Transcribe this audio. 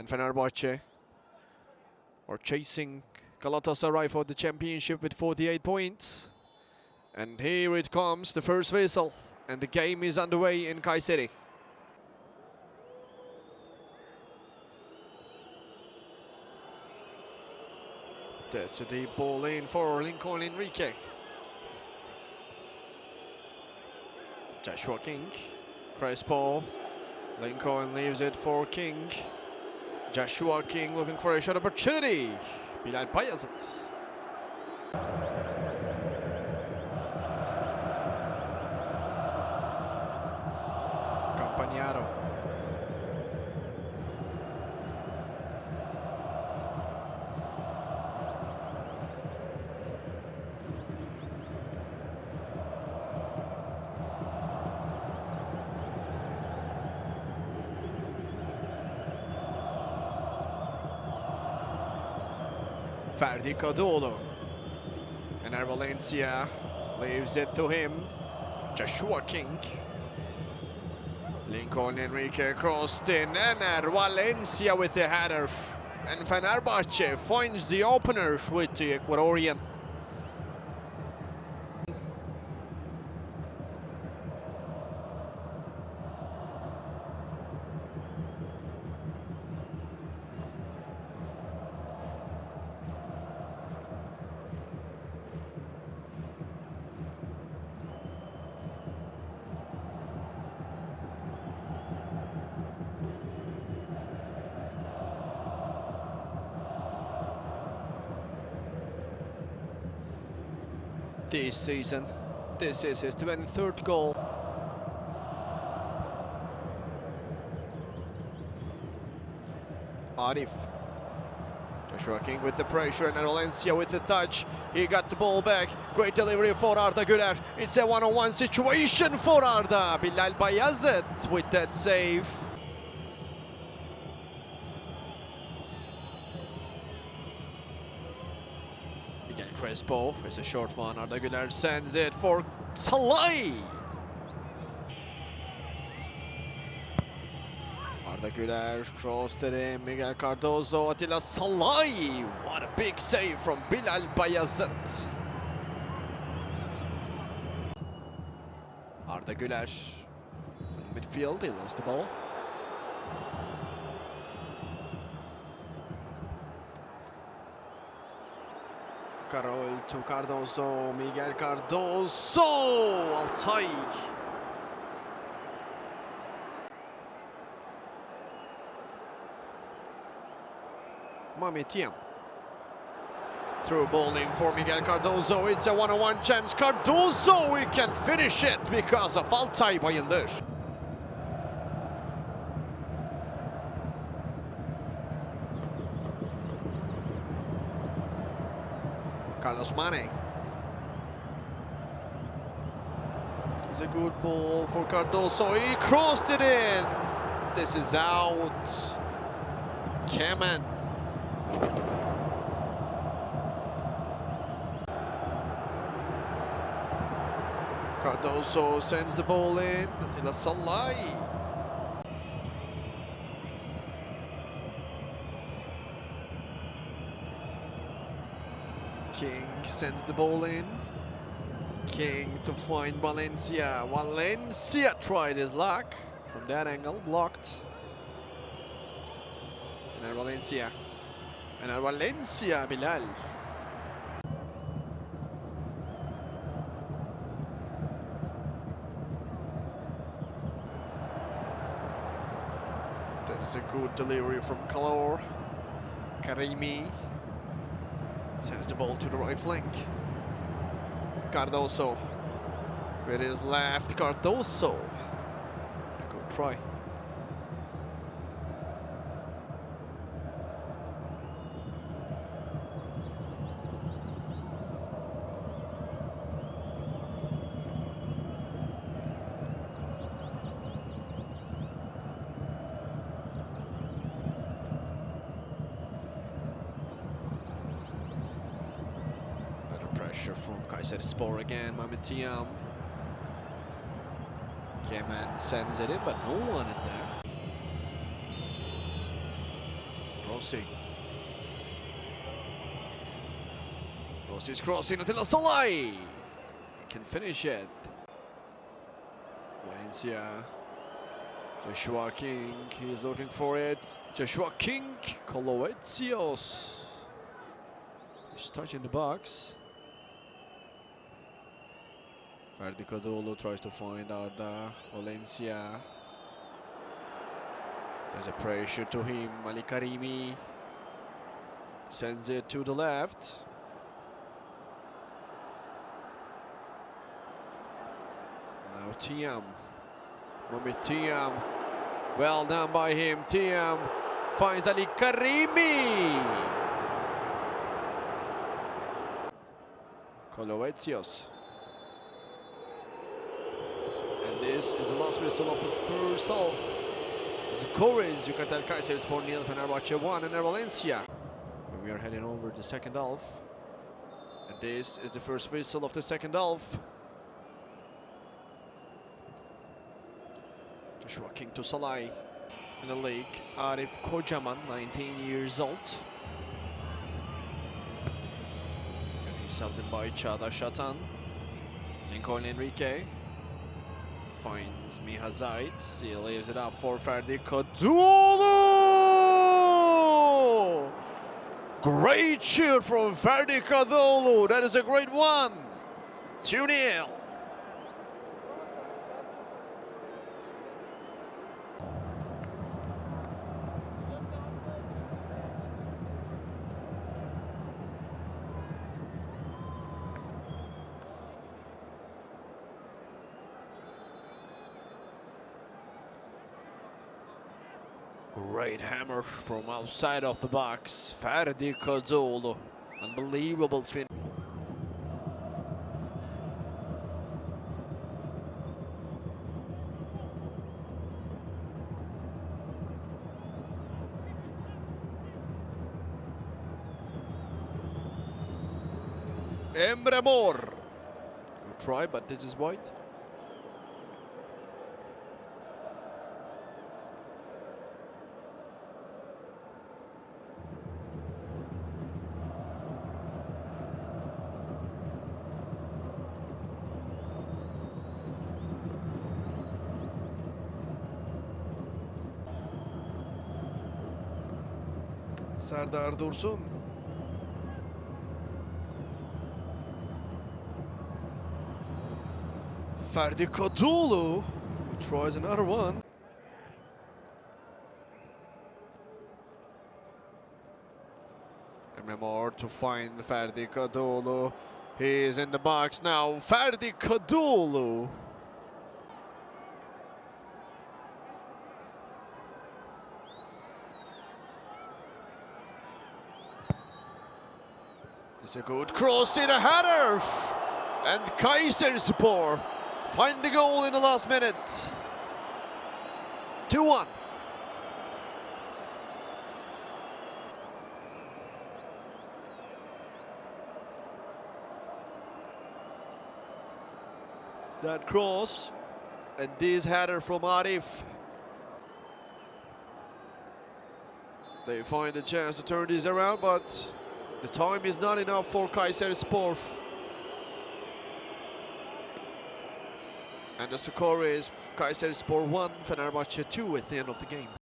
And Fenerbahce are chasing Galatasaray for the championship with 48 points. And here it comes, the first whistle. And the game is underway in Kayseri. That's a deep ball in for Lincoln Henrique. Joshua King, Crespo, Lincoln leaves it for King. Joshua King looking for a shot opportunity. Bilal Bayazit. Ferdi and Enner Valencia leaves it to him. Joshua King. Lincoln Henrique crossed in. Enner Valencia with the header. And Fenerbahce finds the opener with the Ecuadorian. This season. This is his 23rd goal. Arif. Joshua King with the pressure and Valencia with the touch. He got the ball back. Great delivery for Arda Güler. It's a one-on-one -on -one situation for Arda. Bilal Bayazıt with that save. Again, Crespo is a short one. Arda sends it for Szalai. Arda Güler crossed it in. Miguel Cardoso, Attila Szalai. What a big save from Bilal Bayazıt. Arda Güler in midfield, he lost the ball. Carol to Cardoso, Miguel Cardoso, Altay. Mame Thiam. Through bowling for Miguel Cardoso, it's a one-on-one -on -one chance. Cardoso, we can finish it because of Altay Bayındır. Carlos Mane. It's a good ball for Cardoso. He crossed it in. This is out. Kemen. Cardoso sends the ball in. Attila Szalai. King sends the ball in. King to find Valencia. Valencia tried his luck from that angle, blocked. And Valencia. And Valencia, Bilal. That is a good delivery from Kalor. Karimi. Sends the ball to the right flank. Cardoso. With his left, Cardoso. Good try. Pressure from Kayserispor again, Mame Thiam. Kemen sends it in, but no one in there. Rossi. Rossi's crossing until Szalai. Can finish it. Valencia. Joshua King, he's looking for it. Joshua King, Kolovetsios. He's touching the box. Ferdi Kadıoğlu tries to find Arda Valencia. There's a pressure to him. Ali Karimi sends it to the left. Now Thiam. Mohamed Thiam. Well done by him. Thiam finds Ali Karimi. Kolovetsios. And this is the last whistle of the first half. The score is Yukatel Kayserispor nil, Fenerbahçe 1 and Valencia. And we are heading over the second half. And this is the first whistle of the second half. Joshua King to Szalai in the league. Arif Kocaman, 19 years old. In by Çağdaş Atan. Lincoln Henrique finds Miha Zajc. He leaves it up for Ferdi Kadıoğlu! Great shoot from Ferdi Kadıoğlu. That is a great one. 2-0. Great hammer from outside of the box. Ferdi Kadıoğlu. Unbelievable fin. Emre Mor. Good try, but this is white. Serdar Dursun. Ferdi Kadıoğlu tries another one. Emre to find Ferdi Kadıoğlu. He is in the box now. Ferdi Kadıoğlu. It's a good cross in a header. And Kayserispor find the goal in the last minute. 2-1. That cross and this header from Arif. They find a chance to turn this around, but the time is not enough for Kayserispor. And the score is Kayserispor 1, Fenerbahçe 2 at the end of the game.